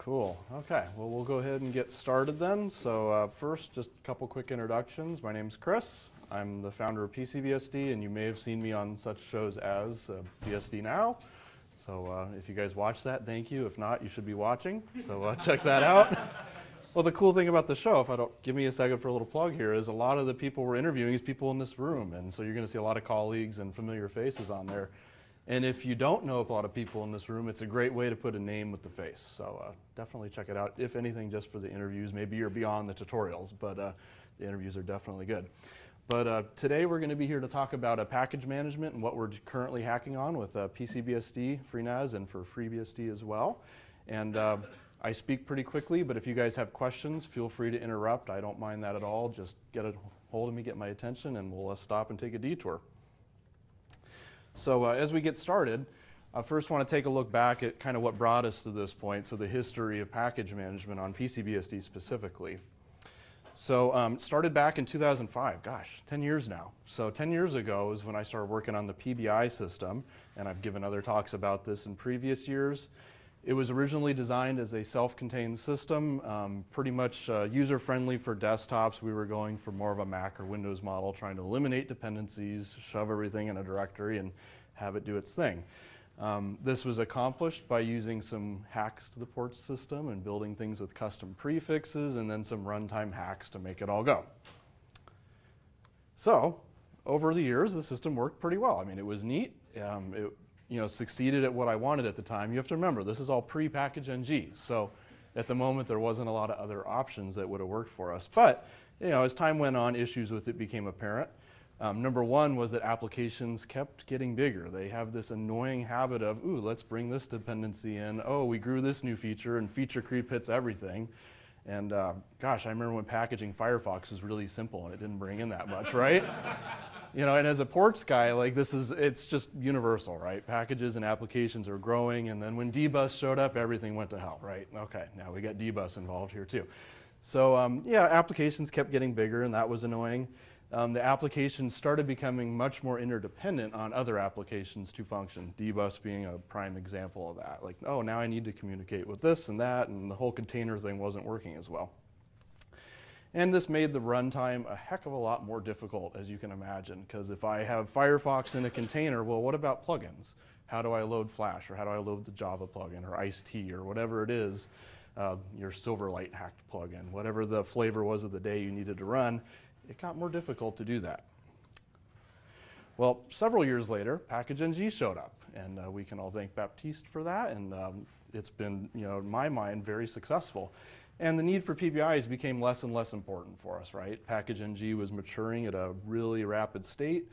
Cool. Okay. Well, we'll go ahead and get started then. So uh, first, just a couple quick introductions. My name's Kris. I'm the founder of PCBSD, and you may have seen me on such shows as uh, BSD Now. So uh, if you guys watch that, thank you. If not, you should be watching. So uh, check that out. Well, the cool thing about the show, if I don't give me a second for a little plug here, is a lot of the people we're interviewing is people in this room, and so you're going to see a lot of colleagues and familiar faces on there. And if you don't know a lot of people in this room, it's a great way to put a name with the face. So uh, definitely check it out. If anything, just for the interviews. Maybe you're beyond the tutorials, but uh, the interviews are definitely good. But uh, today we're going to be here to talk about a package management and what we're currently hacking on with uh, PCBSD, FreeNAS, and for FreeBSD as well. And uh, I speak pretty quickly, but if you guys have questions, feel free to interrupt. I don't mind that at all. Just get a hold of me, get my attention, and we'll uh, stop and take a detour. So uh, as we get started, I first want to take a look back at kind of what brought us to this point, so the history of package management on PCBSD specifically. So um, started back in 2005, gosh, 10 years now. So 10 years ago is when I started working on the PBI system, and I've given other talks about this in previous years. It was originally designed as a self-contained system, um, pretty much uh, user-friendly for desktops. We were going for more of a Mac or Windows model, trying to eliminate dependencies, shove everything in a directory, and have it do its thing. Um, this was accomplished by using some hacks to the port system and building things with custom prefixes and then some runtime hacks to make it all go. So, over the years, the system worked pretty well. I mean, it was neat. Um, it you know, succeeded at what I wanted at the time. You have to remember, this is all pre-package NG. So at the moment, there wasn't a lot of other options that would have worked for us. But, you know, as time went on, issues with it became apparent. Um, number one was that applications kept getting bigger. They have this annoying habit of, ooh, let's bring this dependency in. Oh, we grew this new feature, and feature creep hits everything. And uh, gosh, I remember when packaging Firefox was really simple and it didn't bring in that much, right? you know, and as a ports guy, like this is, it's just universal, right? Packages and applications are growing, and then when dbus showed up, everything went to hell, right? Okay, now we got dbus involved here too. So um, yeah, applications kept getting bigger, and that was annoying. Um, the applications started becoming much more interdependent on other applications to function, dbus being a prime example of that. Like, oh, now I need to communicate with this and that, and the whole container thing wasn't working as well. And this made the runtime a heck of a lot more difficult, as you can imagine, because if I have Firefox in a container, well, what about plugins? How do I load Flash, or how do I load the Java plugin, or IcedTea, or whatever it is, uh, your Silverlight hacked plugin, whatever the flavor was of the day you needed to run, it got more difficult to do that. Well, several years later, Package NG showed up, and uh, we can all thank Baptiste for that, and um, it's been, you know, in my mind, very successful. And the need for PBIs became less and less important for us, right? Package NG was maturing at a really rapid state,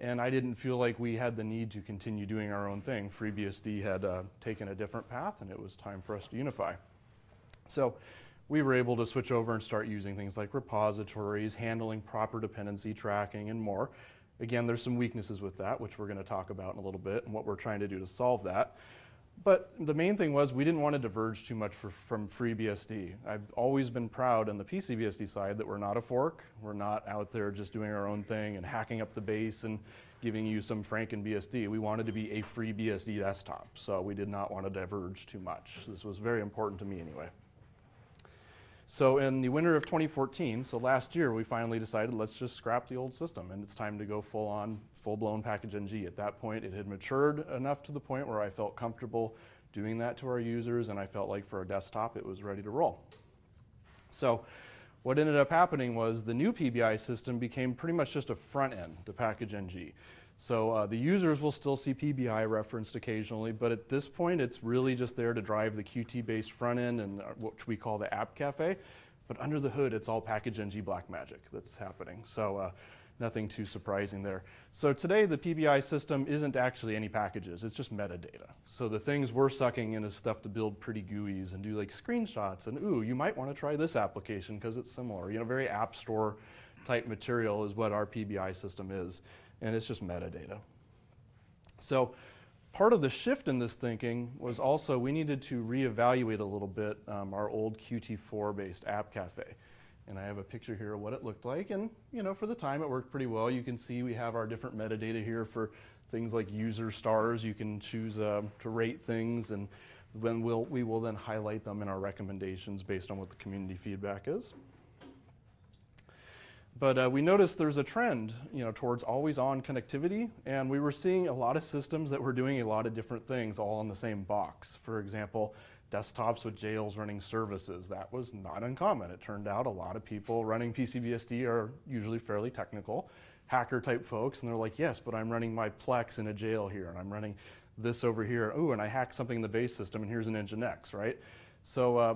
and I didn't feel like we had the need to continue doing our own thing. FreeBSD had uh, taken a different path, and it was time for us to unify. So we were able to switch over and start using things like repositories, handling proper dependency tracking, and more. Again, there's some weaknesses with that, which we're going to talk about in a little bit, and what we're trying to do to solve that. But the main thing was we didn't want to diverge too much for, from FreeBSD. I've always been proud on the PCBSD side that we're not a fork. We're not out there just doing our own thing and hacking up the base and giving you some FrankenBSD. We wanted to be a FreeBSD desktop, so we did not want to diverge too much. This was very important to me anyway. So in the winter of 2014, so last year, we finally decided let's just scrap the old system and it's time to go full on, full blown package NG. At that point, it had matured enough to the point where I felt comfortable doing that to our users and I felt like for a desktop, it was ready to roll. So what ended up happening was the new PBI system became pretty much just a front end to package NG. So uh, the users will still see PBI referenced occasionally, but at this point, it's really just there to drive the Qt-based front end and uh, what we call the App Cafe. But under the hood, it's all package ng Blackmagic that's happening. So uh, nothing too surprising there. So today, the PBI system isn't actually any packages. It's just metadata. So the things we're sucking in is stuff to build pretty GUIs and do like screenshots. And ooh, you might want to try this application because it's similar. You know, very app store type material is what our PBI system is and it's just metadata. So part of the shift in this thinking was also we needed to reevaluate a little bit um, our old Qt4-based app cafe. And I have a picture here of what it looked like. And you know, for the time, it worked pretty well. You can see we have our different metadata here for things like user stars. You can choose uh, to rate things. And Then we'll, we will then highlight them in our recommendations based on what the community feedback is. But uh, we noticed there's a trend, you know, towards always-on connectivity, and we were seeing a lot of systems that were doing a lot of different things all in the same box. For example, desktops with jails running services. That was not uncommon. It turned out a lot of people running PCBSD are usually fairly technical, hacker-type folks, and they're like, yes, but I'm running my Plex in a jail here, and I'm running this over here. Oh, and I hacked something in the base system, and here's an Nginx, right? So uh,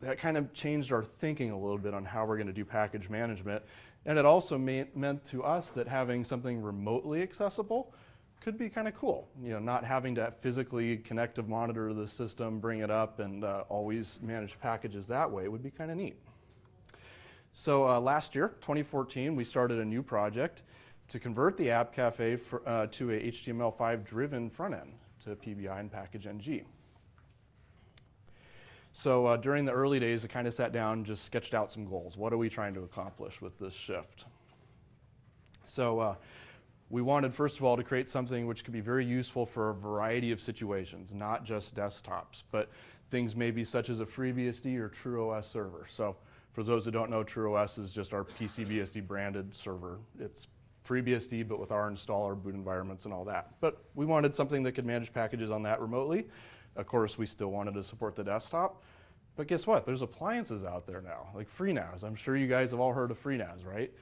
that kind of changed our thinking a little bit on how we're going to do package management. And it also meant to us that having something remotely accessible could be kind of cool. You know, not having to physically connect to monitor to the system, bring it up, and uh, always manage packages that way would be kind of neat. So uh, last year, 2014, we started a new project to convert the App Cafe for, uh, to a HTML5 driven front end to PBI and package NG. So uh, during the early days, I kind of sat down, and just sketched out some goals. What are we trying to accomplish with this shift? So uh, we wanted, first of all, to create something which could be very useful for a variety of situations, not just desktops, but things maybe such as a FreeBSD or TrueOS server. So for those who don't know, TrueOS is just our PCBSD branded server. It's FreeBSD, but with our installer, boot environments, and all that. But we wanted something that could manage packages on that remotely. Of course, we still wanted to support the desktop. But guess what? There's appliances out there now, like FreeNAS. I'm sure you guys have all heard of FreeNAS, right?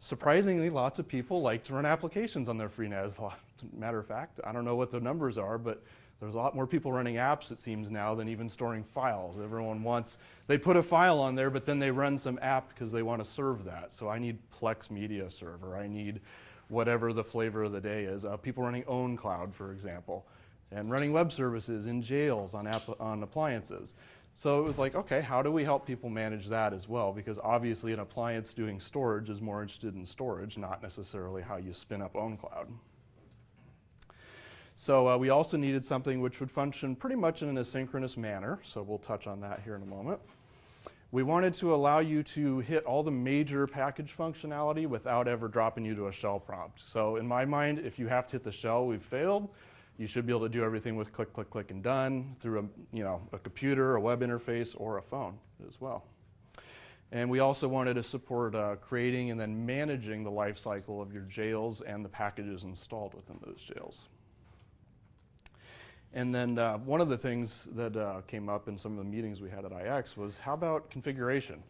Surprisingly, lots of people like to run applications on their FreeNAS. Matter of fact, I don't know what the numbers are, but there's a lot more people running apps, it seems now, than even storing files. Everyone wants, they put a file on there, but then they run some app because they want to serve that. So I need Plex Media Server. I need whatever the flavor of the day is. Uh, people running OwnCloud, for example and running web services in jails on, on appliances. So it was like, okay, how do we help people manage that as well? Because obviously an appliance doing storage is more interested in storage, not necessarily how you spin up OwnCloud. So uh, we also needed something which would function pretty much in an asynchronous manner, so we'll touch on that here in a moment. We wanted to allow you to hit all the major package functionality without ever dropping you to a shell prompt. So in my mind, if you have to hit the shell, we've failed. You should be able to do everything with click, click, click, and done through a, you know, a computer, a web interface, or a phone as well. And we also wanted to support uh, creating and then managing the life cycle of your jails and the packages installed within those jails. And then uh, one of the things that uh, came up in some of the meetings we had at IX was how about configuration?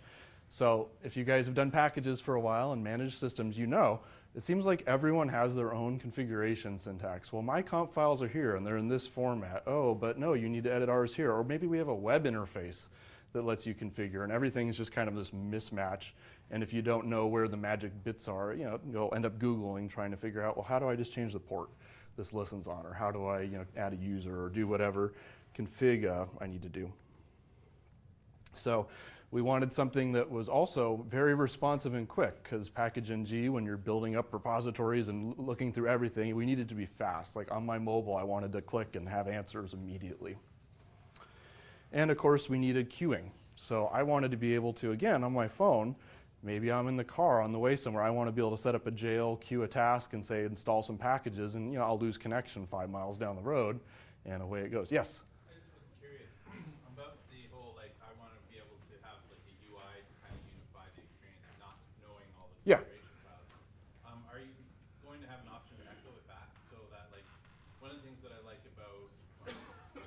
So if you guys have done packages for a while and managed systems, you know it seems like everyone has their own configuration syntax. Well, my comp files are here and they're in this format. Oh, but no, you need to edit ours here. Or maybe we have a web interface that lets you configure and everything's just kind of this mismatch. And if you don't know where the magic bits are, you know, you'll end up Googling trying to figure out, well, how do I just change the port this listens on? Or how do I, you know, add a user or do whatever config uh, I need to do? So we wanted something that was also very responsive and quick because package ng, when you're building up repositories and looking through everything, we needed to be fast. Like on my mobile, I wanted to click and have answers immediately. And of course, we needed queuing. So I wanted to be able to, again, on my phone, maybe I'm in the car on the way somewhere, I want to be able to set up a jail, queue a task, and say install some packages, and you know, I'll lose connection five miles down the road, and away it goes. Yes? Yeah. Um, are you going to have an option to echo it back so that like one of the things that I like about well, the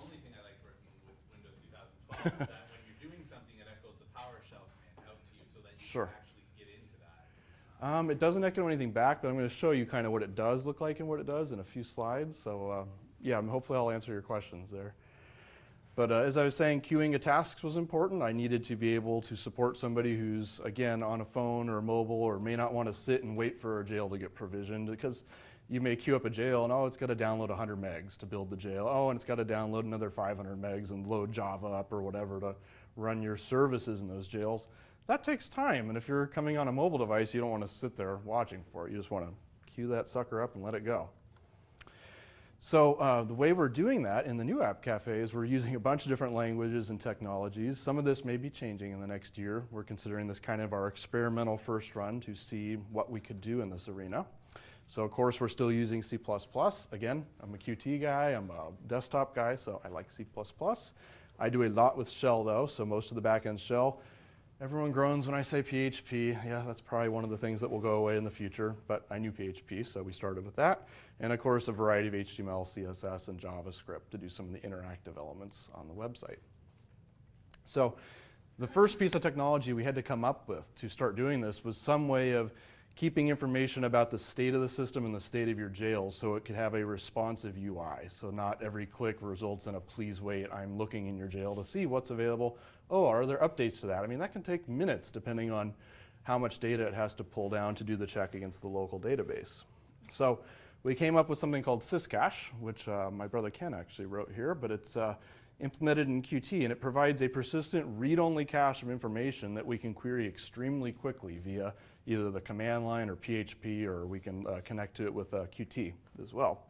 only thing I like working with Windows 2012 is when you're doing something, it echoes the PowerShell command out to you so that you sure. can actually get into that. Um, it doesn't echo anything back, but I'm going to show you kind of what it does look like and what it does in a few slides. So uh, yeah, hopefully I'll answer your questions there. But uh, as I was saying, queuing of tasks was important. I needed to be able to support somebody who's, again, on a phone or mobile or may not want to sit and wait for a jail to get provisioned because you may queue up a jail and, oh, it's got to download 100 megs to build the jail. Oh, and it's got to download another 500 megs and load Java up or whatever to run your services in those jails. That takes time. And if you're coming on a mobile device, you don't want to sit there watching for it. You just want to queue that sucker up and let it go. So uh, the way we're doing that in the new App Cafe is we're using a bunch of different languages and technologies. Some of this may be changing in the next year. We're considering this kind of our experimental first run to see what we could do in this arena. So of course, we're still using C++. Again, I'm a Qt guy, I'm a desktop guy, so I like C++. I do a lot with shell though, so most of the backend shell. Everyone groans when I say PHP. Yeah, that's probably one of the things that will go away in the future, but I knew PHP, so we started with that. And of course, a variety of HTML, CSS, and JavaScript to do some of the interactive elements on the website. So the first piece of technology we had to come up with to start doing this was some way of keeping information about the state of the system and the state of your jails so it could have a responsive UI. So not every click results in a please wait, I'm looking in your jail to see what's available. Oh, are there updates to that? I mean, that can take minutes depending on how much data it has to pull down to do the check against the local database. So we came up with something called Syscache, which uh, my brother Ken actually wrote here, but it's uh, implemented in Qt and it provides a persistent read-only cache of information that we can query extremely quickly via either the command line or PHP or we can uh, connect to it with uh, Qt as well.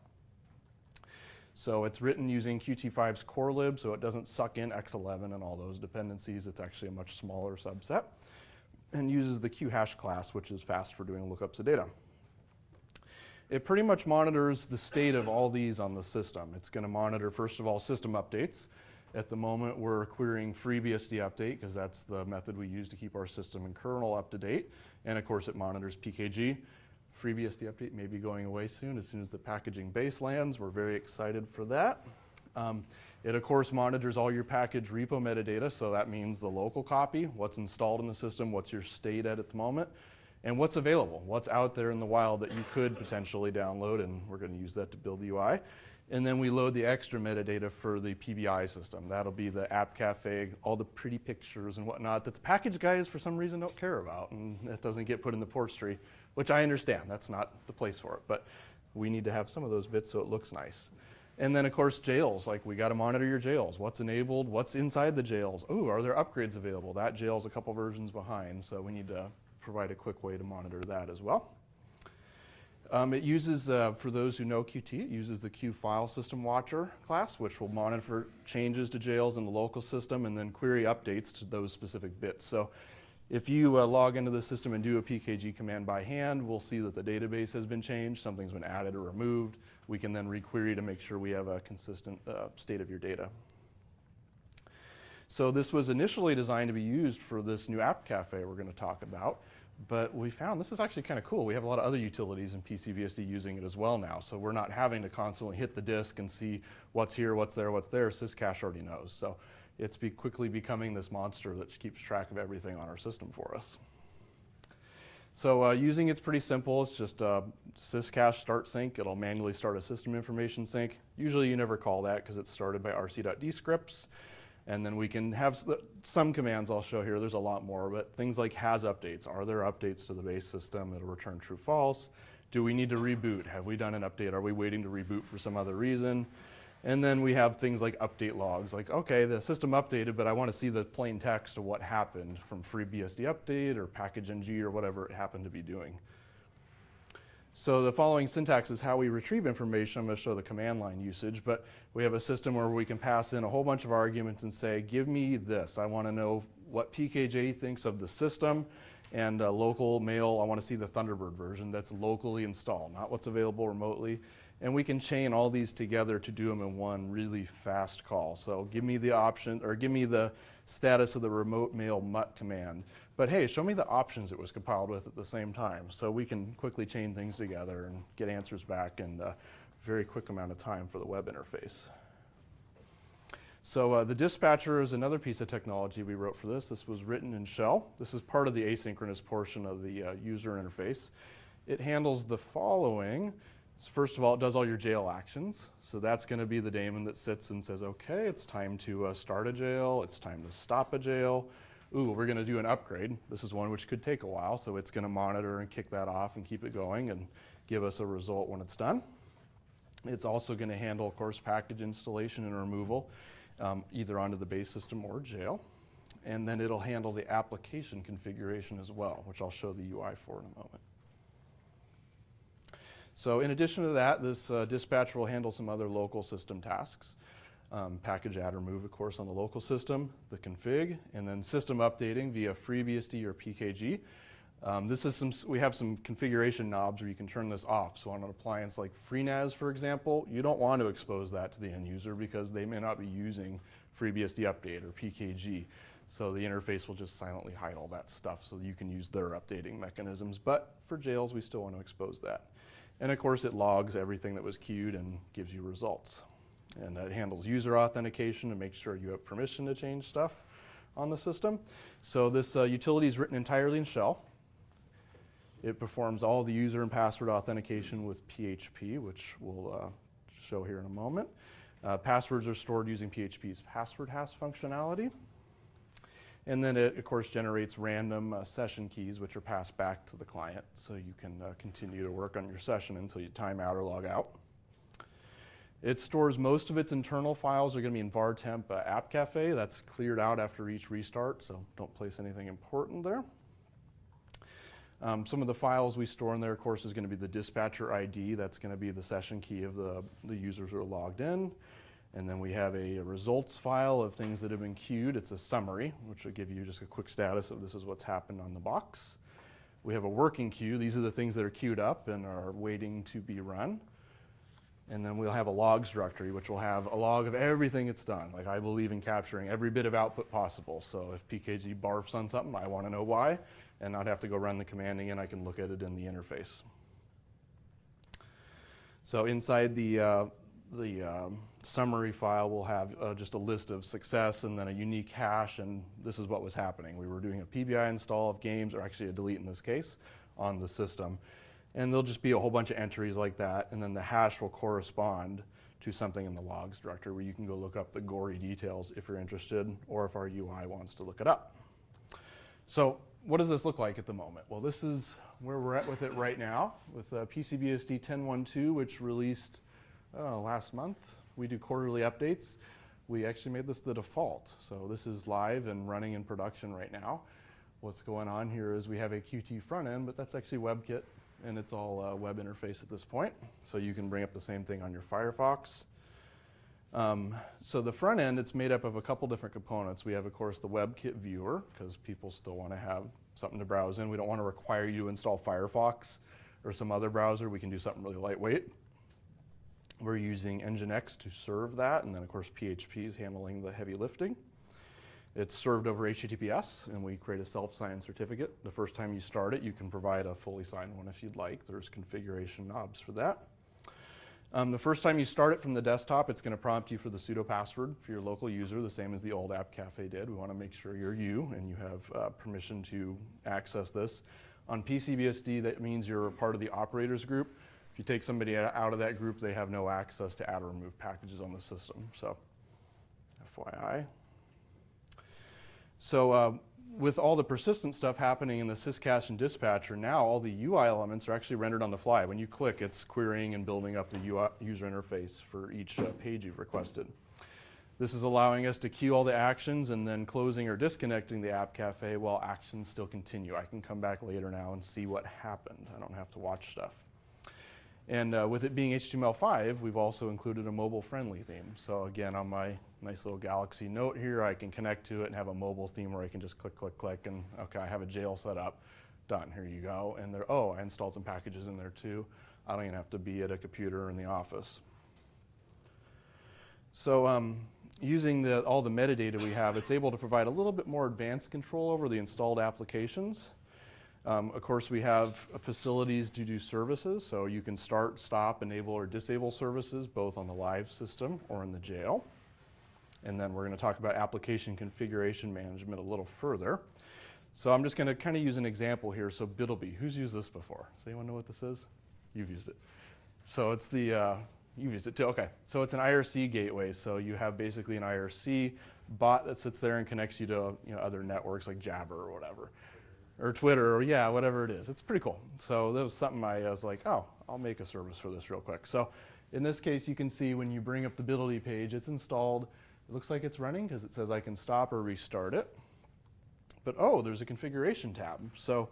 So it's written using Qt5's core lib so it doesn't suck in X11 and all those dependencies. It's actually a much smaller subset and uses the QHash class which is fast for doing lookups of data. It pretty much monitors the state of all these on the system. It's going to monitor, first of all, system updates. At the moment, we're querying FreeBSD update because that's the method we use to keep our system and kernel up to date. And of course, it monitors PKG. FreeBSD update may be going away soon as soon as the packaging base lands. We're very excited for that. Um, it of course monitors all your package repo metadata, so that means the local copy, what's installed in the system, what's your state at at the moment, and what's available, what's out there in the wild that you could potentially download, and we're going to use that to build the UI. And then we load the extra metadata for the PBI system. That'll be the app cafe, all the pretty pictures and whatnot that the package guys for some reason don't care about, and that doesn't get put in the port tree, which I understand. That's not the place for it, but we need to have some of those bits so it looks nice. And then of course jails, like we gotta monitor your jails. What's enabled, what's inside the jails? Oh, are there upgrades available? That jail's a couple versions behind, so we need to provide a quick way to monitor that as well. Um, it uses, uh, for those who know Qt, it uses the Q file system watcher class, which will monitor changes to jails in the local system and then query updates to those specific bits. So if you uh, log into the system and do a PKG command by hand, we'll see that the database has been changed, something's been added or removed. We can then requery to make sure we have a consistent uh, state of your data. So this was initially designed to be used for this new app cafe we're going to talk about. But we found this is actually kind of cool. We have a lot of other utilities in PCBSD using it as well now. So we're not having to constantly hit the disk and see what's here, what's there, what's there. Syscache already knows. So it's be quickly becoming this monster that keeps track of everything on our system for us. So uh, using it's pretty simple. It's just a syscache start sync. It'll manually start a system information sync. Usually you never call that because it's started by rc.d scripts. And then we can have some commands I'll show here. There's a lot more, but things like has updates. Are there updates to the base system? It'll return true false. Do we need to reboot? Have we done an update? Are we waiting to reboot for some other reason? And then we have things like update logs, like, okay, the system updated, but I want to see the plain text of what happened from FreeBSD update or package ng or whatever it happened to be doing. So the following syntax is how we retrieve information. I'm going to show the command line usage, but we have a system where we can pass in a whole bunch of arguments and say, give me this. I want to know what PKG thinks of the system and uh, local mail. I want to see the Thunderbird version that's locally installed, not what's available remotely. And we can chain all these together to do them in one really fast call. So give me the option, or give me the status of the remote mail mutt command. But hey, show me the options it was compiled with at the same time. So we can quickly chain things together and get answers back in a very quick amount of time for the web interface. So uh, the dispatcher is another piece of technology we wrote for this. This was written in shell. This is part of the asynchronous portion of the uh, user interface. It handles the following. First of all, it does all your jail actions. So that's going to be the daemon that sits and says, okay, it's time to uh, start a jail. It's time to stop a jail ooh, we're going to do an upgrade. This is one which could take a while, so it's going to monitor and kick that off and keep it going and give us a result when it's done. It's also going to handle, of course, package installation and removal, um, either onto the base system or jail. And then it'll handle the application configuration as well, which I'll show the UI for in a moment. So in addition to that, this uh, dispatcher will handle some other local system tasks um, package add or move, of course, on the local system, the config, and then system updating via FreeBSD or PKG. Um, this is some, we have some configuration knobs where you can turn this off. So on an appliance like FreeNAS, for example, you don't want to expose that to the end user because they may not be using FreeBSD Update or PKG. So the interface will just silently hide all that stuff so you can use their updating mechanisms. But for jails, we still want to expose that. And of course, it logs everything that was queued and gives you results. And it handles user authentication to make sure you have permission to change stuff on the system. So this uh, utility is written entirely in shell. It performs all the user and password authentication with PHP, which we'll uh, show here in a moment. Uh, passwords are stored using PHP's password hash functionality. And then it, of course, generates random uh, session keys, which are passed back to the client, so you can uh, continue to work on your session until you time out or log out. It stores most of its internal files are going to be in VARTemp uh, App Cafe. That's cleared out after each restart, so don't place anything important there. Um, some of the files we store in there, of course, is going to be the dispatcher ID. That's going to be the session key of the, the users who are logged in. And then we have a, results file of things that have been queued. It's a summary, which will give you just a quick status of this is what's happened on the box. We have a working queue. These are the things that are queued up and are waiting to be run. And then we'll have a logs directory, which will have a log of everything it's done. Like I believe in capturing every bit of output possible. So if PKG barfs on something, I want to know why, and not have to go run the command again. I can look at it in the interface. So inside the uh, the um, summary file, we'll have uh, just a list of success and then a unique hash, and this is what was happening. We were doing a PBI install of games, or actually a delete in this case, on the system. And there'll just be a whole bunch of entries like that, and then the hash will correspond to something in the logs directory where you can go look up the gory details if you're interested, or if our UI wants to look it up. So what does this look like at the moment? Well, this is where we're at with it right now, with uh, PCBSD 10.1.2, which released uh, last month. We do quarterly updates. We actually made this the default. So this is live and running in production right now. What's going on here is we have a Qt front end, but that's actually WebKit, and it's all uh, web interface at this point. So you can bring up the same thing on your Firefox. Um, so the front end, it's made up of a couple different components. We have, of course, the WebKit viewer, because people still want to have something to browse in. We don't want to require you to install Firefox or some other browser. We can do something really lightweight. We're using Nginx to serve that, and then, of course, PHP is handling the heavy lifting. It's served over HTTPS, and we create a self-signed certificate. The first time you start it, you can provide a fully signed one if you'd like. There's configuration knobs for that. Um, the first time you start it from the desktop, it's going to prompt you for the sudo password for your local user, the same as the old App Cafe did. We want to make sure you're you and you have uh, permission to access this. On PCBSD, that means you're part of the operators group. If you take somebody out of that group, they have no access to add or remove packages on the system. So, FYI. So uh, with all the persistent stuff happening in the syscache and dispatcher, now all the UI elements are actually rendered on the fly. When you click, it's querying and building up the UI user interface for each uh, page you've requested. This is allowing us to queue all the actions and then closing or disconnecting the App Cafe while actions still continue. I can come back later now and see what happened. I don't have to watch stuff. And uh, with it being HTML5, we've also included a mobile-friendly theme. So again, on my nice little Galaxy Note here, I can connect to it and have a mobile theme where I can just click, click, click, and okay, I have a jail set up. Done, here you go. And there, oh, I installed some packages in there too. I don't even have to be at a computer in the office. So um, using the, all the metadata we have, it's able to provide a little bit more advanced control over the installed applications. Um, of course, we have facilities to do services, so you can start, stop, enable, or disable services both on the live system or in the jail. And then we're going to talk about application configuration management a little further. So I'm just going to kind of use an example here. So BitlBee, who's used this before? Does anyone know what this is? You've used it. So it's the, uh, you've used it too, okay. So it's an IRC gateway. So you have basically an IRC bot that sits there and connects you to you know, other networks like Jabber or whatever or Twitter, or yeah, whatever it is. It's pretty cool. So that was something I was like, oh, I'll make a service for this real quick. So in this case, you can see when you bring up the BitlBee page, it's installed. It looks like it's running because it says I can stop or restart it. But oh, there's a configuration tab. So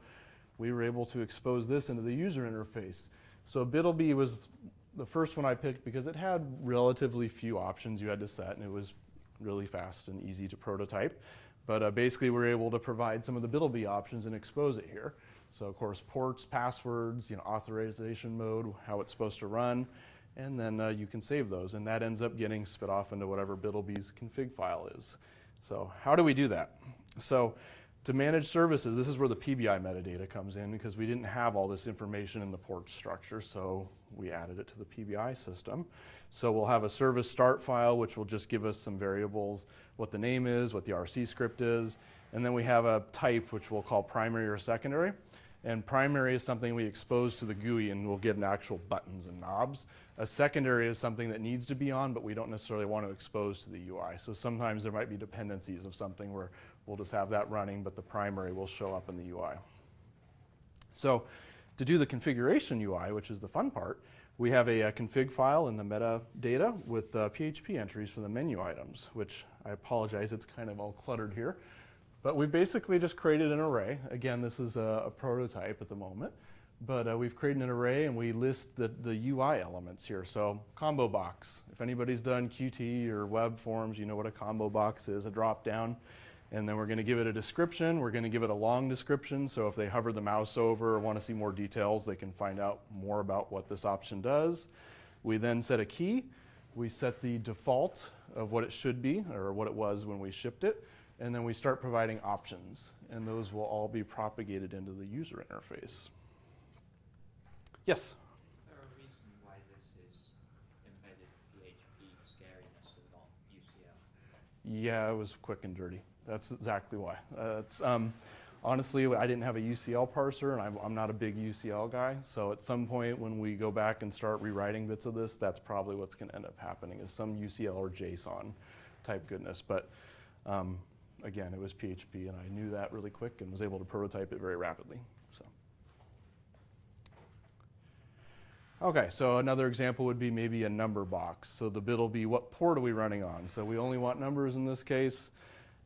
we were able to expose this into the user interface. So BitlBee was the first one I picked because it had relatively few options you had to set, and it was really fast and easy to prototype. But uh, basically, we're able to provide some of the BitlBee options and expose it here. So of course, ports, passwords, you know, authorization mode, how it's supposed to run, and then uh, you can save those, and that ends up getting spit off into whatever BitlBee's config file is. So how do we do that? So to manage services, this is where the PBI metadata comes in because we didn't have all this information in the port structure, so we added it to the PBI system. So we'll have a service start file, which will just give us some variables, what the name is, what the RC script is, and then we have a type, which we'll call primary or secondary. And primary is something we expose to the GUI and we'll get an actual buttons and knobs. A secondary is something that needs to be on, but we don't necessarily want to expose to the UI. So sometimes there might be dependencies of something where we'll just have that running, but the primary will show up in the UI. So to do the configuration UI, which is the fun part, we have a, a config file in the metadata with uh, PHP entries for the menu items, which I apologize, it's kind of all cluttered here. But we basically just created an array. Again, this is a, a prototype at the moment. But uh, we've created an array and we list the, the UI elements here. So combo box. If anybody's done Qt or web forms, you know what a combo box is, a drop down. And then we're going to give it a description. We're going to give it a long description. So if they hover the mouse over or want to see more details, they can find out more about what this option does. We then set a key. We set the default of what it should be or what it was when we shipped it. And then we start providing options. And those will all be propagated into the user interface. Yes? Is there a reason why this is embedded PHP scariness and not UCL? Yeah, it was quick and dirty. That's exactly why. Uh, um, honestly, I didn't have a UCL parser, and I'm, I'm not a big UCL guy. So at some point, when we go back and start rewriting bits of this, that's probably what's going to end up happening is some UCL or JSON type goodness. But um, again, it was PHP, and I knew that really quick and was able to prototype it very rapidly. So. Okay, so another example would be maybe a number box. So the bit will be what port are we running on? So we only want numbers in this case.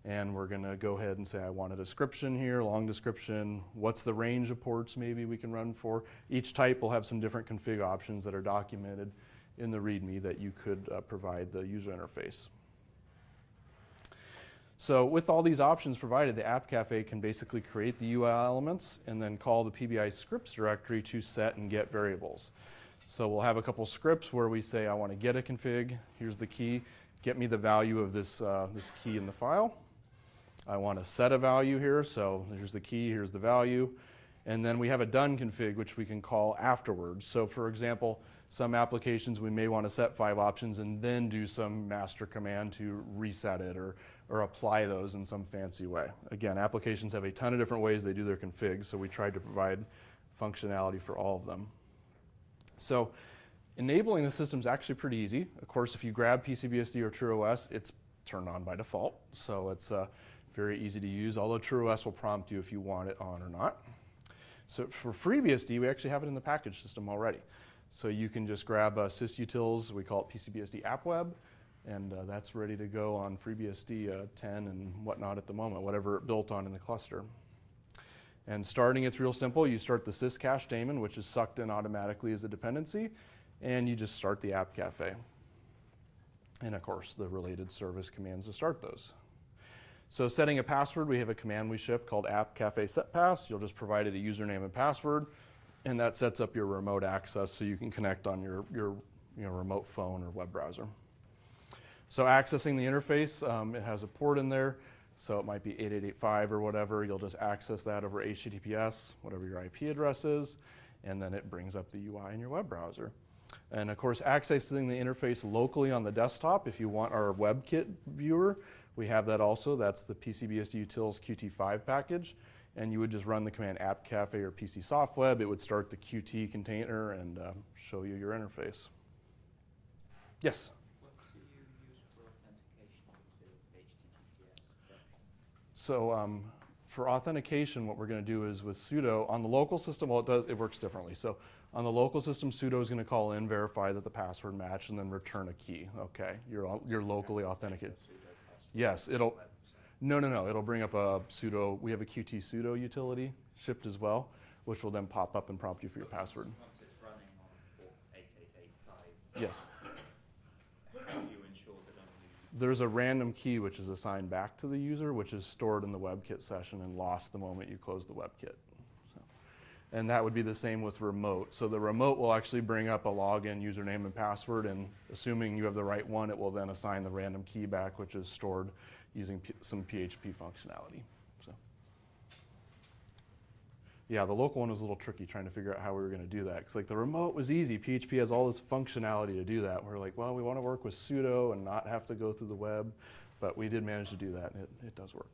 And we're going to go ahead and say I want a description here, long description. What's the range of ports maybe we can run for? Each type will have some different config options that are documented in the README that you could uh, provide the user interface. So with all these options provided, the App Cafe can basically create the UI elements and then call the PBI scripts directory to set and get variables. So we'll have a couple scripts where we say I want to get a config, here's the key, get me the value of this, uh, this key in the file. I want to set a value here, so here's the key, here's the value. And then we have a done config, which we can call afterwards. So for example, some applications we may want to set five options and then do some master command to reset it or, or apply those in some fancy way. Again, applications have a ton of different ways they do their config, so we tried to provide functionality for all of them. So enabling the system is actually pretty easy. Of course, if you grab PCBSD or TrueOS, it's turned on by default. So it's uh, very easy to use, although TrueOS will prompt you if you want it on or not. So for FreeBSD, we actually have it in the package system already. So you can just grab uh, sysutils, we call it PCBSD AppWeb, and uh, that's ready to go on FreeBSD uh, 10 and whatnot at the moment, whatever it built on in the cluster. And starting, it's real simple. You start the syscache daemon, which is sucked in automatically as a dependency, and you just start the app cafe. And of course, the related service commands to start those. So setting a password, we have a command we ship called app cafe set pass. You'll just provide it a username and password, and that sets up your remote access so you can connect on your, your you know, remote phone or web browser. So accessing the interface, um, it has a port in there, so it might be 8885 or whatever. You'll just access that over HTTPS, whatever your IP address is, and then it brings up the UI in your web browser. And of course, accessing the interface locally on the desktop, if you want our WebKit viewer, we have that also. That's the PCBSD Utils Qt5 package. And you would just run the command appcafe or PC soft web. It would start the Qt container and uh, show you your interface. Yes? What do you use for authentication with the HTTPS version? So um, for authentication, what we're going to do is with sudo, on the local system, well, it, does, it works differently. So on the local system, sudo is going to call in, verify that the password matched, and then return a key. Okay, you're, you're locally authenticated. Yes, it'll, no, no, no, it'll bring up a sudo, we have a Qt sudo utility shipped as well, which will then pop up and prompt you for your password. Once it's running on port 8885, Yes. how do you ensure that only There's a random key which is assigned back to the user, which is stored in the WebKit session and lost the moment you close the WebKit. And that would be the same with remote. So the remote will actually bring up a login, username, and password, and assuming you have the right one, it will then assign the random key back, which is stored using P- some PHP functionality. So. Yeah, the local one was a little tricky trying to figure out how we were going to do that. Because like the remote was easy. PHP has all this functionality to do that. We're like, well, we want to work with sudo and not have to go through the web, but we did manage to do that, and it, it does work.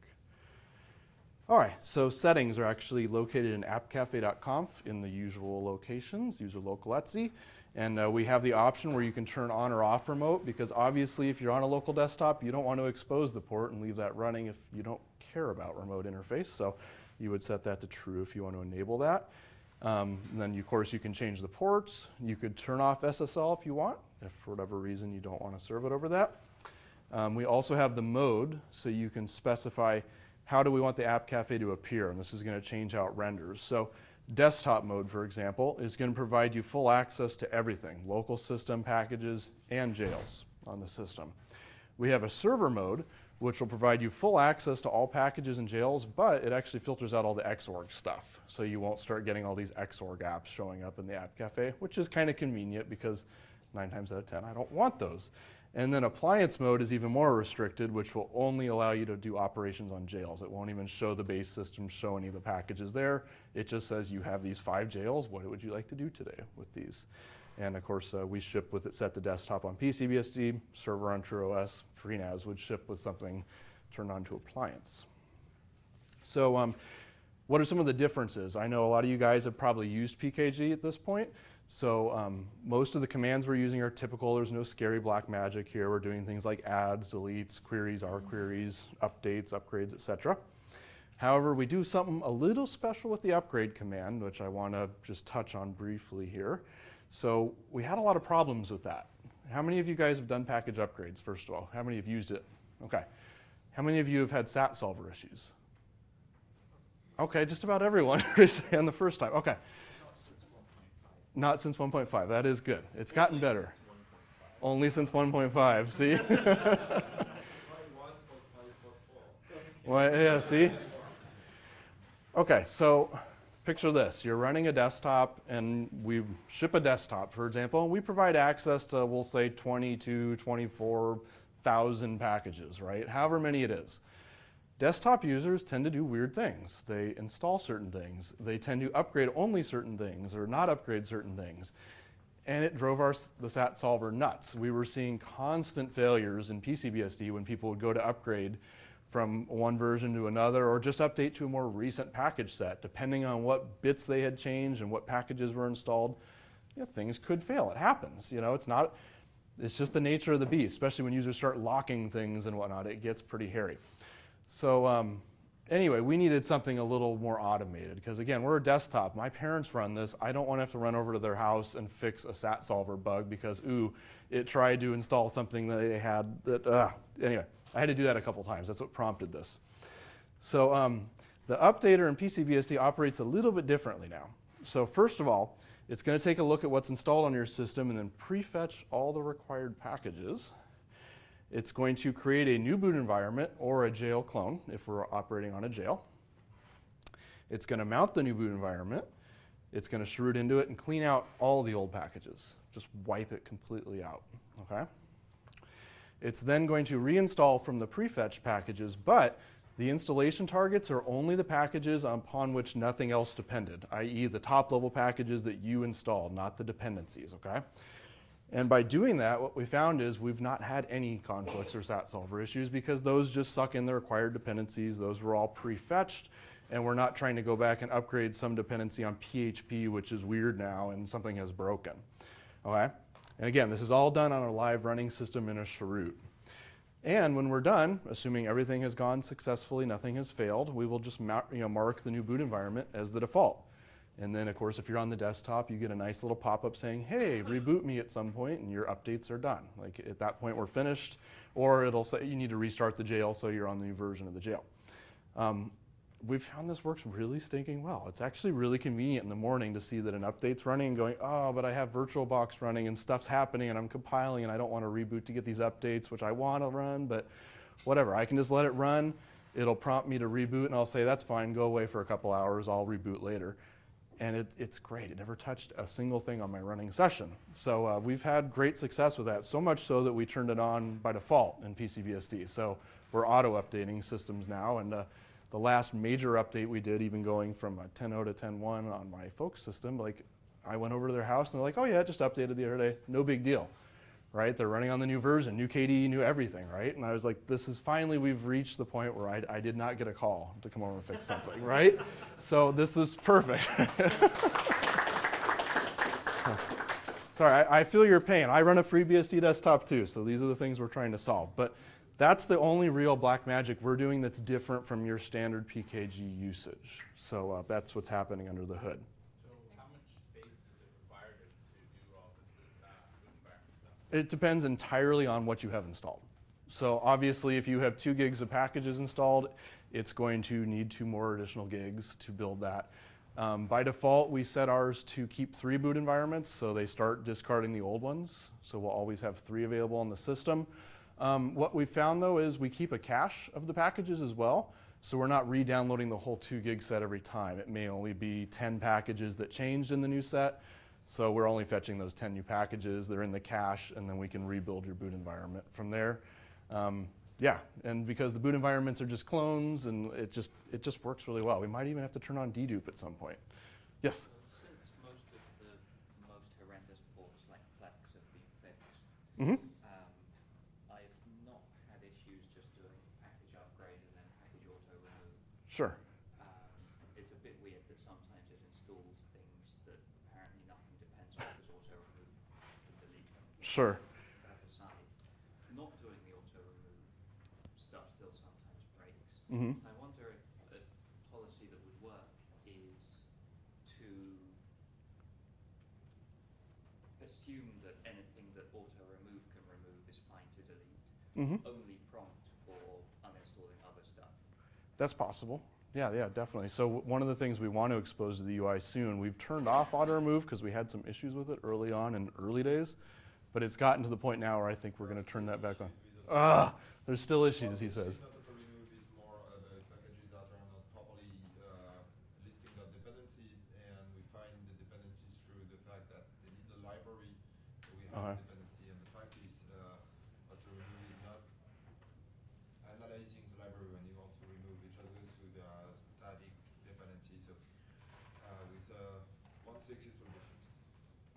All right, so settings are actually located in appcafe.conf in the usual locations, user local Etsy. And uh, we have the option where you can turn on or off remote because obviously if you're on a local desktop, you don't want to expose the port and leave that running if you don't care about remote interface. So you would set that to true if you want to enable that. Um, and then, of course, you can change the ports. You could turn off SSL if you want, if for whatever reason you don't want to serve it over that. Um, we also have the mode, so you can specify how do we want the App Cafe to appear, and this is going to change how it renders. So desktop mode, for example, is going to provide you full access to everything, local system packages and jails on the system. We have a server mode, which will provide you full access to all packages and jails, but it actually filters out all the Xorg stuff. So you won't start getting all these Xorg apps showing up in the App Cafe, which is kind of convenient because nine times out of 10, I don't want those. And then appliance mode is even more restricted, which will only allow you to do operations on jails. It won't even show the base system, show any of the packages there. It just says you have these five jails. What would you like to do today with these? And of course, uh, we ship with it set to desktop on PCBSD, server on TrueOS. FreeNAS would ship with something turned on to appliance. So um, what are some of the differences? I know a lot of you guys have probably used PKG at this point. So um, most of the commands we're using are typical. There's no scary black magic here. We're doing things like adds, deletes, queries, R queries, updates, upgrades, etc. However, we do something a little special with the upgrade command, which I want to just touch on briefly here. So we had a lot of problems with that. How many of you guys have done package upgrades, first of all? How many have used it? Okay. How many of you have had SAT solver issues? Okay, just about everyone on the first time. Okay. Not since 1.5. That is good. It's gotten better. Only since 1.5. See? well, yeah, see? Okay, so picture this. You're running a desktop and we ship a desktop, for example, and we provide access to, we'll say, 22, 24,000 packages, right? However many it is. Desktop users tend to do weird things. They install certain things. They tend to upgrade only certain things or not upgrade certain things. And it drove our, the SAT solver nuts. We were seeing constant failures in PCBSD when people would go to upgrade from one version to another or just update to a more recent package set. Depending on what bits they had changed and what packages were installed, you know, things could fail. It happens. You know, it's not, it's just the nature of the beast, especially when users start locking things and whatnot. It gets pretty hairy. So um, anyway, we needed something a little more automated because again, we're a desktop. My parents run this. I don't want to have to run over to their house and fix a SAT solver bug because, ooh, it tried to install something that they had that, uh, anyway, I had to do that a couple times. That's what prompted this. So um, the updater in PCBSD operates a little bit differently now. So first of all, it's going to take a look at what's installed on your system and then prefetch all the required packages. It's going to create a new boot environment or a jail clone if we're operating on a jail. It's going to mount the new boot environment. It's going to chroot into it and clean out all the old packages. Just wipe it completely out, okay? It's then going to reinstall from the prefetch packages, but the installation targets are only the packages upon which nothing else depended, i.e. the top level packages that you installed, not the dependencies, okay? And by doing that, what we found is we've not had any conflicts or SAT solver issues because those just suck in the required dependencies. Those were all prefetched, and we're not trying to go back and upgrade some dependency on PHP, which is weird now and something has broken. Okay? And again, this is all done on a live running system in a chroot. And when we're done, assuming everything has gone successfully, nothing has failed, we will just you know, mark the new boot environment as the default. And then, of course, if you're on the desktop, you get a nice little pop-up saying, hey, reboot me at some point, and your updates are done. Like at that point, we're finished. Or it'll say you need to restart the jail, so you're on the new version of the jail. Um, we've found this works really stinking well. It's actually really convenient in the morning to see that an update's running and going, oh, but I have VirtualBox running and stuff's happening and I'm compiling and I don't want to reboot to get these updates, which I want to run, but whatever. I can just let it run. It'll prompt me to reboot and I'll say, that's fine, go away for a couple hours, I'll reboot later and it, it's great. It never touched a single thing on my running session. So uh, we've had great success with that, so much so that we turned it on by default in PCBSD. So we're auto updating systems now, and uh, the last major update we did, even going from 10.0 to 10.1 on my Focus system, like I went over to their house and they're like, oh yeah, it just updated the other day, no big deal, right? They're running on the new version, new KDE, new everything, right? And I was like, this is finally, we've reached the point where I, I did not get a call to come over and fix something, right? So this is perfect. Sorry, I, I feel your pain. I run a FreeBSD desktop too, so these are the things we're trying to solve. But that's the only real black magic we're doing that's different from your standard PKG usage. So uh, that's what's happening under the hood. So how much space is it required to, to do all this with, uh, with environment stuff? It depends entirely on what you have installed. So obviously, if you have two gigs of packages installed, it's going to need two more additional gigs to build that. Um, by default, we set ours to keep three boot environments, so they start discarding the old ones. So we'll always have three available on the system. Um, what we found though is we keep a cache of the packages as well. So we're not re-downloading the whole two gig set every time. It may only be 10 packages that changed in the new set. So we're only fetching those 10 new packages. They're in the cache, and then we can rebuild your boot environment from there. Um, yeah, and because the boot environments are just clones, and it just it just works really well. We might even have to turn on dedupe at some point. Yes. Since most of the most horrendous ports like Plex have been fixed, hmm um, I've not had issues just doing package upgrade and then package auto remove. Sure. Um, it's a bit weird that sometimes it installs things that apparently nothing depends on because auto remove can delete them. Sure. That aside, not doing the auto remove stuff still sometimes breaks. hmm I wonder if a policy that would work is to assume that anything that auto remove can remove is fine to delete, hmm only prompt for uninstalling other stuff. That's possible. Yeah, yeah, definitely. So one of the things we want to expose to the UI soon, we've turned off auto remove because we had some issues with it early on in early days, but it's gotten to the point now where I think we're going to turn that back on. Ah, there's still issues, he says. Not that remove is more uh, the packages that are not properly uh, listing the dependencies, and we find the dependencies through the fact that they need the library, so we have Uh-huh. a dependency, and the fact is, uh, what to remove is not analyzing the library when you want to remove, it just goes to the static dependency, so uh, with uh, one six it will be fixed.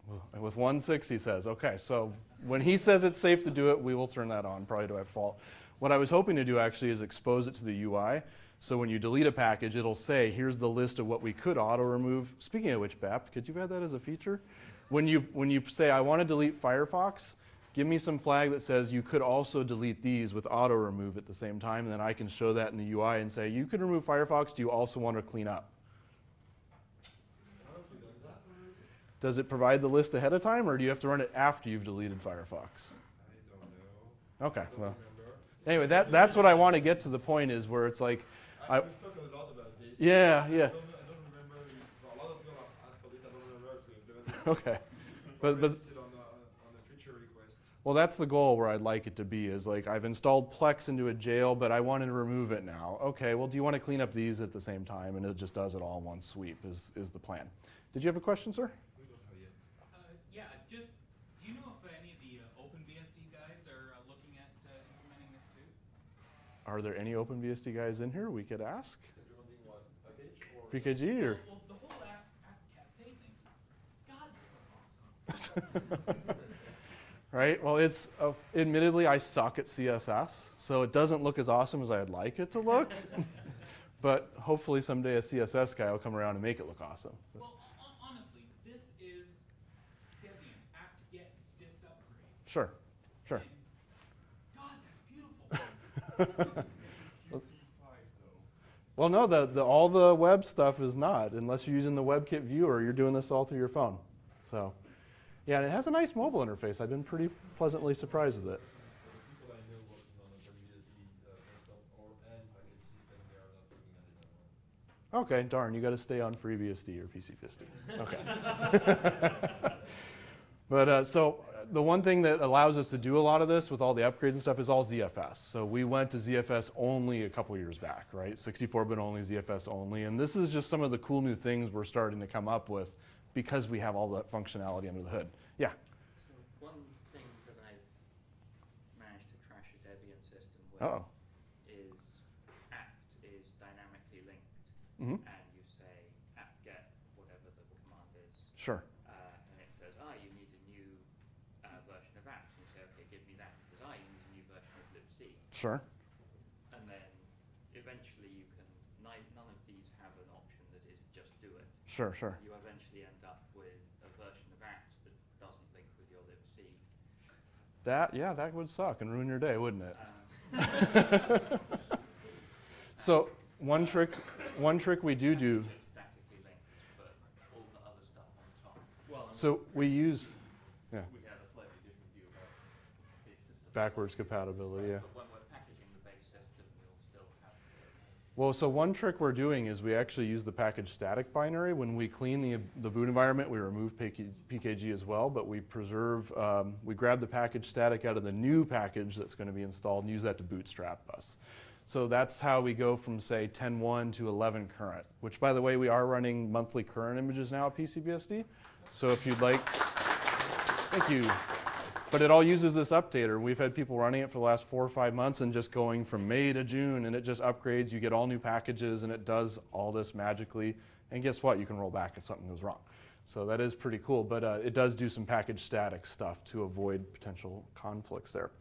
Well, And with 1.6, he says, okay, so when he says it's safe to do it, we will turn that on, probably to our fault. What I was hoping to do actually is expose it to the UI. So when you delete a package, it'll say, here's the list of what we could auto remove. Speaking of which, BAP, could you add that as a feature? When you, when you say, I want to delete Firefox, give me some flag that says you could also delete these with auto remove at the same time, and then I can show that in the UI and say, you could remove Firefox, do you also want to clean up? Haven't we done that already? Does it provide the list ahead of time, or do you have to run it after you've deleted Firefox? I don't know, Okay, don't well, remember. anyway, that, that's what I want to get to the point is where it's like, I, I- we've talked a lot about this. yeah, yeah, don't, I don't remember a lot of people have asked for this, I don't remember if we okay. But, but, on, a- on a well, that's the goal where I'd like it to be is like, I've installed Plex into a jail, but I wanted to remove it now. Okay, well, do you want to clean up these at the same time? And it just does it all in one sweep is, is the plan. Did you have a question, sir? We don't have yet. Uh, yeah, just, do you know if any of the uh, OpenBSD guys are uh, looking at uh, implementing this too? Are there any OpenBSD guys in here we could ask? Implementing what, package or? PKG or? Well, the whole app, app thing is, God, this looks awesome. right? Well, it's uh, admittedly I suck at CSS, so it doesn't look as awesome as I'd like it to look. but hopefully someday a CSS guy will come around and make it look awesome. Well, hon- honestly, this is Debian apt-get dist upgrade. Sure, sure. And, God, that's beautiful. Well, no, the, the, all the web stuff is not, unless you're using the WebKit viewer. You're doing this all through your phone. So, yeah, and it has a nice mobile interface. I've been pretty pleasantly surprised with it. Okay, darn, you got to stay on FreeBSD or PCBSD. Okay. but uh, so the one thing that allows us to do a lot of this with all the upgrades and stuff is all ZFS. So we went to ZFS only a couple years back, right? 64-bit only, ZFS only, and this is just some of the cool new things we're starting to come up with because we have all that functionality under the hood. Yeah. So one thing that I've managed to crash a Debian system with Uh oh. is apt is dynamically linked, hmm and you say apt-get whatever the command is, Sure. uh, and it says, ah, you need a new uh, version of apt. And you say, okay, give me that. It says, ah, you need a new version of libc. Sure. And then eventually you can, none of these have an option that is just do it. Sure. Sure. You eventually end up with a version of apt that doesn't link with your libc. That yeah, that would suck and ruin your day, wouldn't it? Um, So one trick, one trick we do do. It's statically linked, but all the other stuff on top. Well, and So we use we have a slightly different view about base backwards compatibility. Yeah. But when we're packaging the base system, we'll still have the Well, so one trick we're doing is we actually use the package static binary. When we clean the, the boot environment, we remove PKG as well, but we preserve, um, we grab the package static out of the new package that's going to be installed and use that to bootstrap us. So that's how we go from, say, 10.1 to 11 current, which, by the way, we are running monthly current images now at PCBSD. So if you'd like, thank you. But it all uses this updater. We've had people running it for the last four or five months and just going from May to June, and it just upgrades. You get all new packages, and it does all this magically. And guess what? You can roll back if something goes wrong. So that is pretty cool. But uh, it does do some package static stuff to avoid potential conflicts there.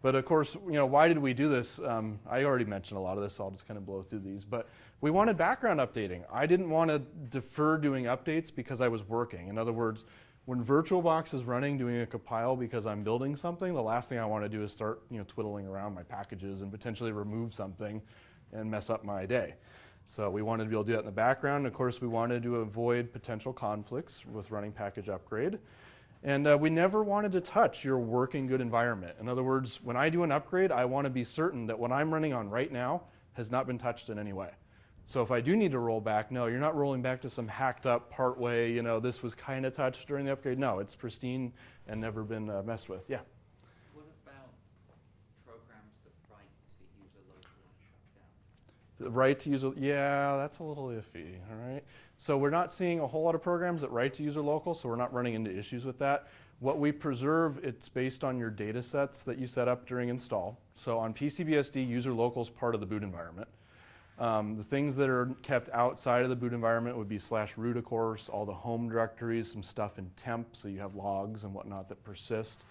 But of course, you know, why did we do this? Um, I already mentioned a lot of this, so I'll just kind of blow through these. But we wanted background updating. I didn't want to defer doing updates because I was working. In other words, when VirtualBox is running doing a compile because I'm building something, the last thing I want to do is start, you know, twiddling around my packages and potentially remove something and mess up my day. So we wanted to be able to do that in the background. Of course, we wanted to avoid potential conflicts with running package upgrade. And uh, we never wanted to touch your working good environment. In other words, when I do an upgrade, I want to be certain that what I'm running on right now has not been touched in any way. So if I do need to roll back, no, you're not rolling back to some hacked up part way, you know, this was kind of touched during the upgrade. No, it's pristine and never been uh, messed with. Yeah. What about programs that write to user local and shut? The right to user, yeah, that's a little iffy, all right? So we're not seeing a whole lot of programs that write to user local, so we're not running into issues with that. What we preserve, it's based on your data sets that you set up during install. So on PCBSD, user local is part of the boot environment. Um, the things that are kept outside of the boot environment would be slash root, of course, all the home directories, some stuff in temp, so you have logs and whatnot that persist.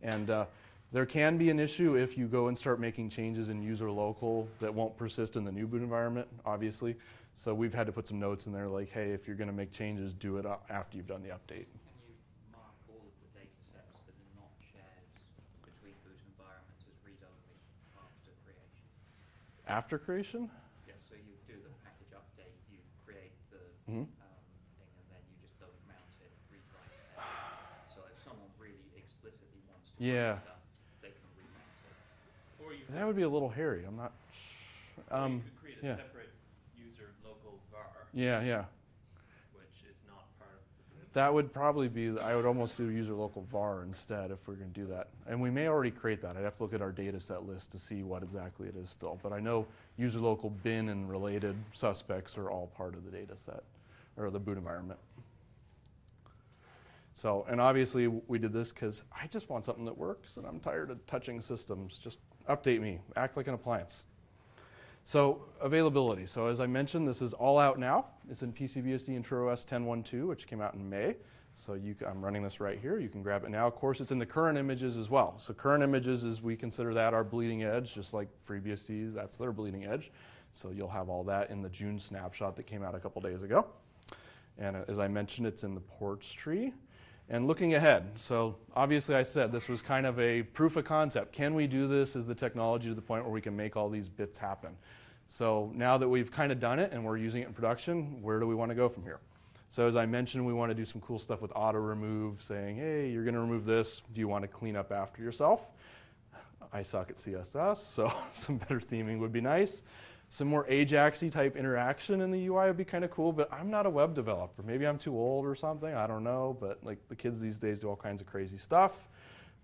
And uh, there can be an issue if you go and start making changes in user local that won't persist in the new boot environment, obviously. So we've had to put some notes in there like, hey, if you're going to make changes, do it after you've done the update. after you Mhm. um, thing, and then you just don't mount it, rewrite it. So if someone really explicitly wants to Yeah. write stuff, they can remount it. Or you That would be a little hairy. I'm not. sh- or Um, you could create a yeah. separate user local var, yeah, yeah. which is not part of the boot. That would probably be, I would almost do user local var instead if we're going to do that. And we may already create that. I'd have to look at our data set list to see what exactly it is still. But I know user local bin and related suspects are all part of the data set or the boot environment. So, and obviously we did this because I just want something that works and I'm tired of touching systems. Just update me, act like an appliance. So availability. So as I mentioned, this is all out now. It's in PCBSD and TrueOS 10.1.2, which came out in May. So I'm running this right here. You can grab it now. Of course, it's in the current images as well. So current images is we consider that our bleeding edge, just like FreeBSD, that's their bleeding edge. So you'll have all that in the June snapshot that came out a couple days ago. And uh, as I mentioned, it's in the ports tree. And looking ahead, so obviously I said this was kind of a proof of concept. Can we do this? Is the technology to the point where we can make all these bits happen? So now that we've kind of done it and we're using it in production, where do we want to go from here? So as I mentioned, we want to do some cool stuff with auto remove, saying, hey, you're going to remove this. Do you want to clean up after yourself? I suck at CSS, so some better theming would be nice. Some more Ajaxy type interaction in the UI would be kind of cool, but I'm not a web developer. Maybe I'm too old or something, I don't know, but like the kids these days do all kinds of crazy stuff.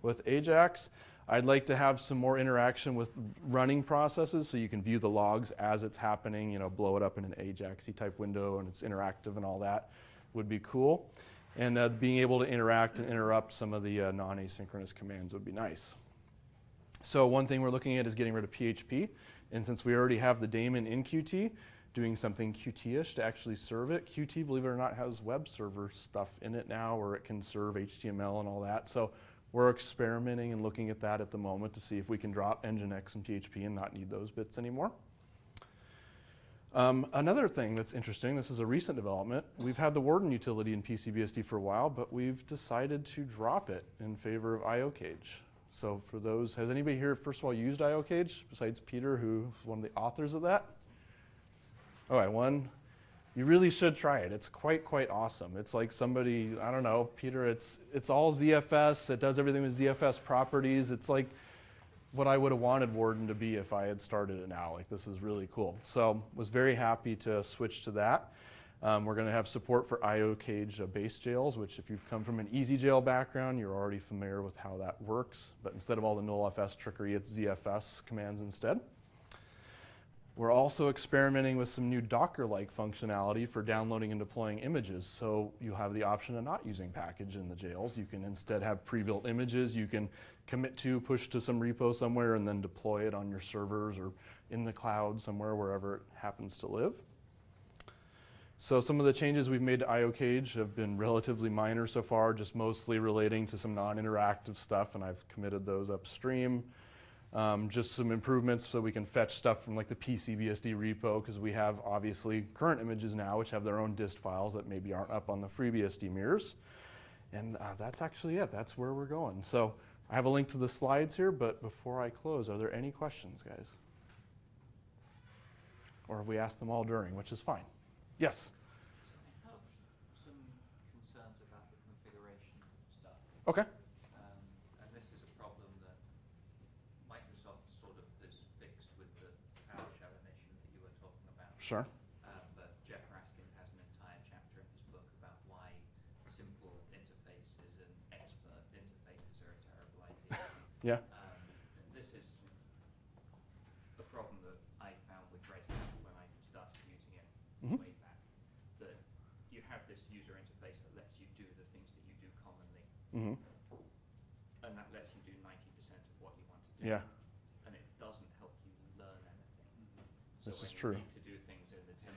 With Ajax, I'd like to have some more interaction with running processes so you can view the logs as it's happening, you know, blow it up in an Ajaxy type window and it's interactive and all that would be cool. And uh, being able to interact and interrupt some of the uh, non-asynchronous commands would be nice. So one thing we're looking at is getting rid of PHP. And since we already have the daemon in Qt, doing something Qt-ish to actually serve it. Qt, believe it or not, has web server stuff in it now where it can serve HTML and all that. So we're experimenting and looking at that at the moment to see if we can drop Nginx and PHP and not need those bits anymore. Um, another thing that's interesting, this is a recent development, we've had the Warden utility in PCBSD for a while, but we've decided to drop it in favor of IOCage. So for those, has anybody here, first of all, used IOCage besides Peter, who's one of the authors of that? All right, one, you really should try it. It's quite, quite awesome. It's like somebody, I don't know, Peter, it's, it's all ZFS. It does everything with ZFS properties. It's like what I would have wanted Warden to be if I had started it now. Like, this is really cool. So, was very happy to switch to that. Um, we're going to have support for IOCage uh, base jails, which if you've come from an ezjail background, you're already familiar with how that works. But instead of all the nullfs trickery, it's ZFS commands instead. We're also experimenting with some new Docker-like functionality for downloading and deploying images. So you have the option of not using package in the jails. You can instead have pre-built images. You can commit to, push to some repo somewhere, and then deploy it on your servers or in the cloud somewhere, wherever it happens to live. So some of the changes we've made to IOCage have been relatively minor so far, just mostly relating to some non-interactive stuff, and I've committed those upstream. Um, just some improvements so we can fetch stuff from like the PCBSD repo because we have obviously current images now which have their own dist files that maybe aren't up on the FreeBSD mirrors. And uh, that's actually it. That's where we're going. So I have a link to the slides here, but before I close, are there any questions, guys? Or have we asked them all during, which is fine. Yes? Some concerns about the configuration stuff. Okay. Um, and this is a problem that Microsoft sort of has fixed with the PowerShell emission that you were talking about. Sure. Um, but Jeff Raskin has an entire chapter in his book about why simple interfaces and expert interfaces are a terrible idea. Yeah. Um, and this is a problem that I found with Red Hat when I started using it Mhm. way back. That you have this user interface that lets you do the things that you do commonly, Mm-hmm. and that lets you do 90% of what you want to do. Yeah. And it doesn't help you learn anything. This so is true. Need to do things in the 10%.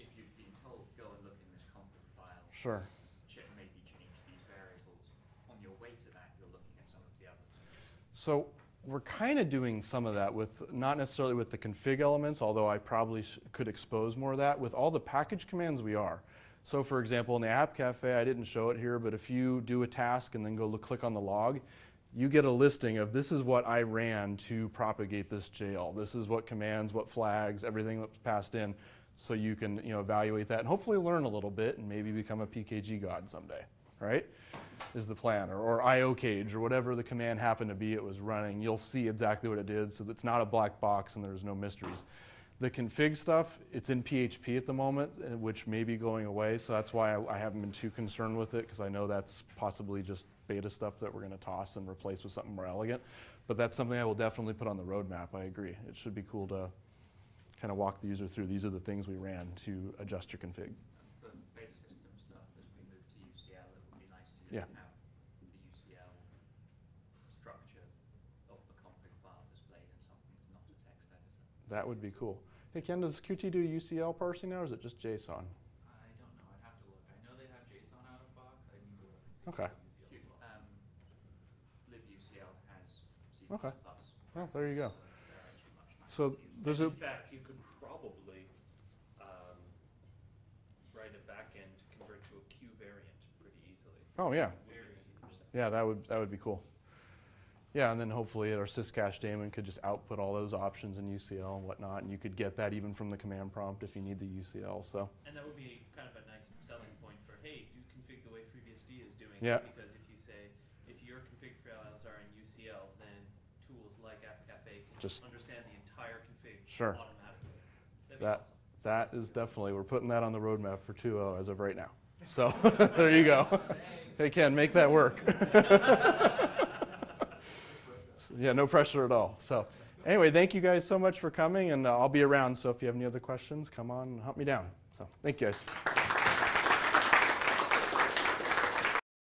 If you've been told, go and look in this config file, Sure. check, maybe change these variables. On your way to that, you're looking at some of the other things. So we're kind of doing some of that with, not necessarily with the config elements, although I probably sh- could expose more of that. With all the package commands, we are. So for example, in the App Cafe, I didn't show it here, but if you do a task and then go look, click on the log, you get a listing of this is what I ran to propagate this jail. This is what commands, what flags, everything that's passed in. So you can you know, evaluate that and hopefully learn a little bit and maybe become a PKG god someday, right? Is the plan, or, or IOCage, or whatever the command happened to be it was running. You'll see exactly what it did, so it's not a black box and there's no mysteries. The config stuff, it's in PHP at the moment, uh, which may be going away, so that's why I, I haven't been too concerned with it, because I know that's possibly just beta stuff that we're going to toss and replace with something more elegant. But that's something I will definitely put on the roadmap, I agree. It should be cool to kind of walk the user through, these are the things we ran to adjust your config. Base system stuff, as we move to UCL, it would be nice to Yeah. just have the UCL structure of the config file displayed in something, not a text editor. That would be cool. Hey Ken, does Qt do UCL parsing now, or is it just JSON? I don't know. I'd have to look. I know they have JSON out of box. I need to look and see. Okay. about UCL as well. Um, libucl has C++. Okay. Well, there you go. they're actually much nicer So to use. there's a, In fact, you could probably um, write a backend to convert to a Q variant pretty easily. oh yeah, Very easy for that. yeah, that would, that would be cool. Yeah, and then hopefully our syscache daemon could just output all those options in UCL and whatnot, and you could get that even from the command prompt if you need the UCL, so. And that would be kind of a nice selling point for, hey, do config the way FreeBSD is doing Yeah. it. Because if you say, if your config files are in UCL, then tools like App Cafe can Just- understand the entire config Sure. automatically. That'd That, awesome. that is definitely, we're putting that on the roadmap for 2.0 as of right now. So, there you go. Hey Ken, make that work. Yeah, no pressure at all. So, anyway, thank you guys so much for coming, and uh, I'll be around. So, if you have any other questions, come on and hunt me down. So, thank you guys.